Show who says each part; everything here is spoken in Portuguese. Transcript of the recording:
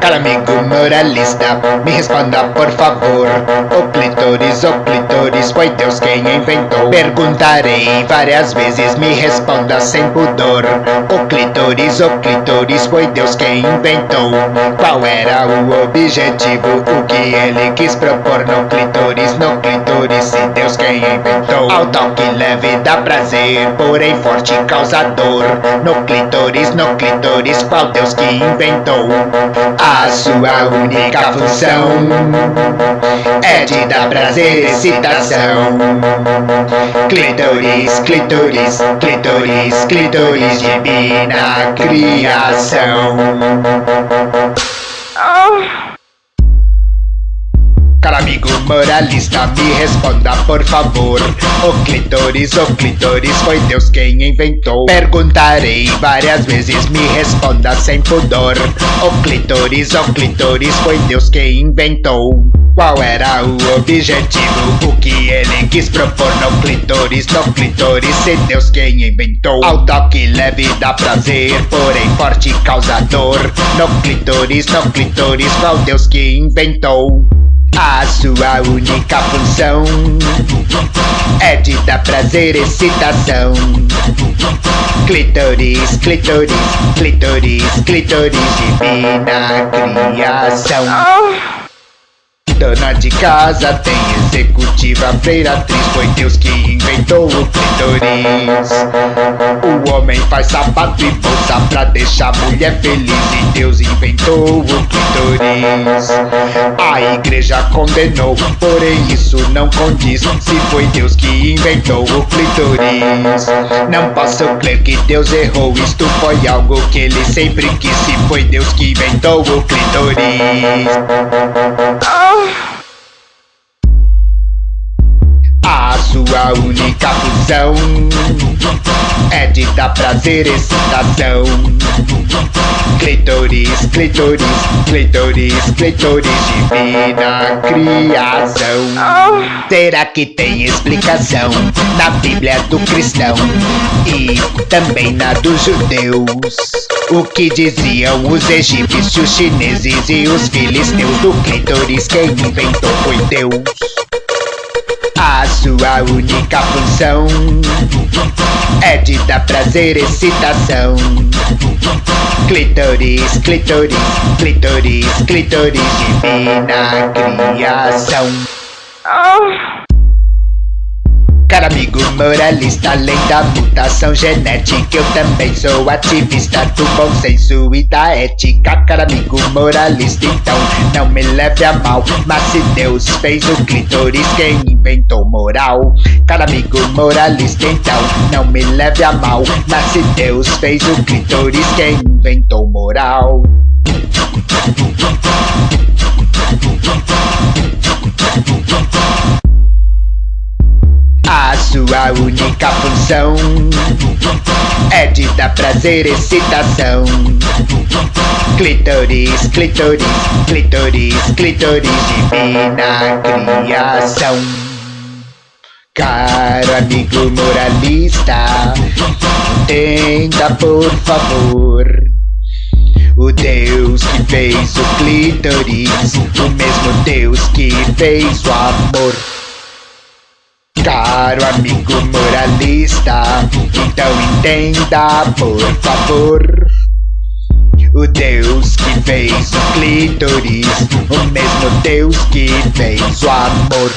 Speaker 1: Cara amigo moralista, me responda por favor. O clitóris, o clitóris, foi Deus quem inventou. Perguntarei várias vezes, me responda sem pudor. O clitóris, o clitóris, foi Deus quem inventou. Qual era o objetivo, o que ele quis propor No clitóris, no clitóris, quem inventou Ao toque leve dá prazer, porém forte causa dor No clitóris, no clitóris, qual Deus que inventou a sua única função é de dar prazer e excitação. Clitoris, clitoris, clitoris, clitoris divina criação. Moralista, me responda por favor. O clitóris, o clitóris, foi Deus quem inventou. Perguntarei várias vezes, me responda sem pudor. O clitóris, o clitóris, foi Deus quem inventou. Qual era o objetivo? O que ele quis propor no clitóris, no clitóris, se Deus quem inventou. Ao toque leve dá prazer, porém forte causador. No clitóris, no clitóris, qual Deus que inventou a sua única função é de dar prazer e excitação. Clitoris, clitoris, clitoris, clitoris, divina criação. Dona de casa tem executiva, freiratriz Foi Deus que inventou o clitoris O homem faz sapato e bolsa pra deixar a mulher feliz E Deus inventou o clitoris A igreja condenou, porém isso não condiz. Se foi Deus que inventou o clitoris. Não posso crer que Deus errou. Isto foi algo que ele sempre quis. Se foi Deus que inventou o clitoris. A sua única função é de dar prazer e excitação. Clitoris, clitoris, clitoris, clitoris, divina criação. Será que tem explicação na Bíblia do cristão e também na dos judeus? O que diziam os egípcios, os chineses e os filisteus do clitoris? Quem inventou foi Deus. A sua única função é de dar prazer e excitação. Clitoris, clitoris, clitoris, clitoris, divina criação. Cara amigo moralista, além da mutação genética Eu também sou ativista do bom senso e da ética Cara amigo moralista, então não me leve a mal Mas se Deus fez o clitóris, quem inventou moral? Cara amigo moralista, então não me leve a mal Mas se Deus fez o clitóris, quem inventou moral? A única função é de dar prazer e excitação. Clitoris, clitoris, clitoris, clitoris, divina criação. Caro amigo moralista, entenda por favor. O Deus que fez o clitoris, o mesmo Deus que fez o amor. Caro amigo moralista, então entenda por favor. O Deus que fez o clítoris, o mesmo Deus que fez o amor